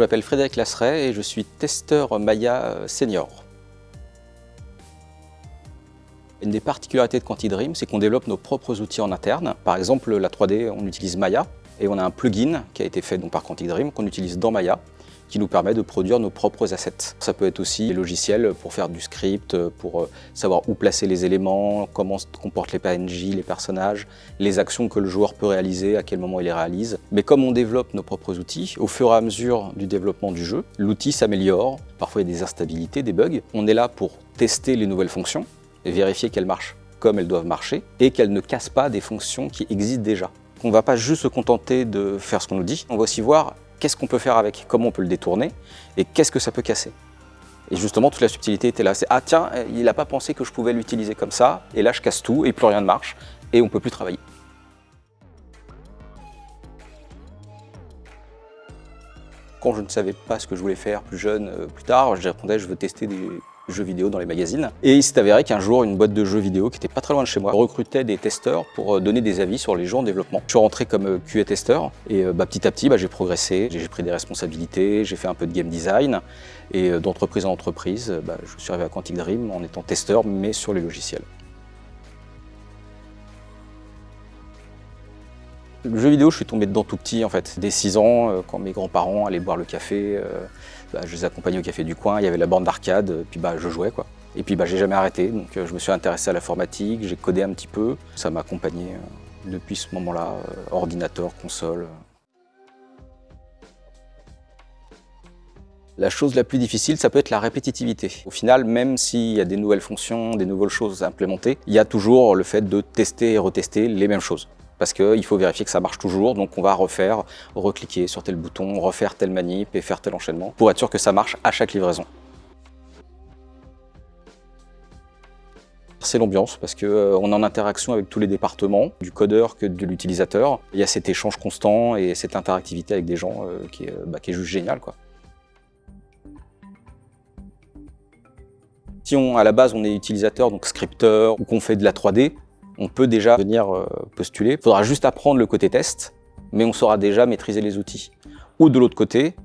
Je m'appelle Frédéric Lasseret et je suis testeur Maya senior. Une des particularités de QuantiDream, c'est qu'on développe nos propres outils en interne. Par exemple, la 3D, on utilise Maya et on a un plugin qui a été fait donc, par QuantiDream qu'on utilise dans Maya qui nous permet de produire nos propres assets. Ça peut être aussi des logiciels pour faire du script, pour euh, savoir où placer les éléments, comment se comportent les PNJ, les personnages, les actions que le joueur peut réaliser, à quel moment il les réalise. Mais comme on développe nos propres outils, au fur et à mesure du développement du jeu, l'outil s'améliore, parfois il y a des instabilités, des bugs. On est là pour tester les nouvelles fonctions et vérifier qu'elles marchent comme elles doivent marcher et qu'elles ne cassent pas des fonctions qui existent déjà. On ne va pas juste se contenter de faire ce qu'on nous dit, on va aussi voir qu'est-ce qu'on peut faire avec, comment on peut le détourner et qu'est-ce que ça peut casser. Et justement, toute la subtilité était là. C'est « Ah tiens, il n'a pas pensé que je pouvais l'utiliser comme ça, et là je casse tout, et plus rien ne marche, et on ne peut plus travailler. » Quand je ne savais pas ce que je voulais faire plus jeune, euh, plus tard, je répondais « Je veux tester des, jeux vidéo dans les magazines. Et il s'est avéré qu'un jour, une boîte de jeux vidéo qui était pas très loin de chez moi recrutait des testeurs pour euh, donner des avis sur les jeux en développement. Je suis rentré comme euh, QA testeur et euh, bah, petit à petit, bah, j'ai progressé, j'ai pris des responsabilités, j'ai fait un peu de game design et d'entreprise en entreprise, bah, je suis arrivé à Quantic Dream en étant testeur mais sur les logiciels. Le jeu vidéo, je suis tombé dedans tout petit en fait. Dès 6 ans, quand mes grands-parents allaient boire le café, bah, je les accompagnais au café du coin, il y avait la bande d'arcade, puis bah, je jouais quoi. Et puis bah, j'ai jamais arrêté, donc euh, je me suis intéressé à l'informatique, j'ai codé un petit peu. Ça m'a accompagné euh, depuis ce moment-là, euh, ordinateur, console. La chose la plus difficile, ça peut être la répétitivité. Au final, même s'il y a des nouvelles fonctions, des nouvelles choses à implémenter, il y a toujours le fait de tester et retester les mêmes choses parce qu'il faut vérifier que ça marche toujours, donc on va refaire, recliquer sur tel bouton, refaire telle manip et faire tel enchaînement pour être sûr que ça marche à chaque livraison. C'est l'ambiance parce qu'on euh, est en interaction avec tous les départements, du codeur que de l'utilisateur. Il y a cet échange constant et cette interactivité avec des gens euh, qui, est, bah, qui est juste génial. Quoi. Si on, à la base on est utilisateur, donc scripteur, ou qu'on fait de la 3D, on peut déjà venir euh, postuler. Il faudra juste apprendre le côté test, mais on saura déjà maîtriser les outils. Ou de l'autre côté,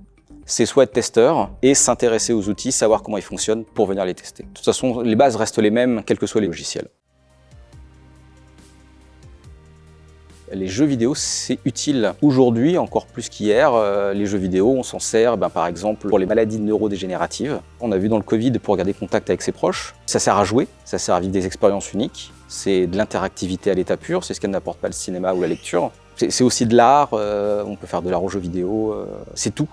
c'est soit être testeur et s'intéresser aux outils, savoir comment ils fonctionnent pour venir les tester. De toute façon, les bases restent les mêmes, quels que soient les logiciels. Les jeux vidéo, c'est utile. Aujourd'hui, encore plus qu'hier, euh, les jeux vidéo, on s'en sert ben, par exemple pour les maladies neurodégénératives. On a vu dans le Covid pour garder contact avec ses proches. Ça sert à jouer, ça sert à vivre des expériences uniques. C'est de l'interactivité à l'état pur, c'est ce qu'elle n'apporte pas le cinéma ou la lecture. C'est aussi de l'art, euh, on peut faire de l'art aux jeux vidéo, euh, c'est tout.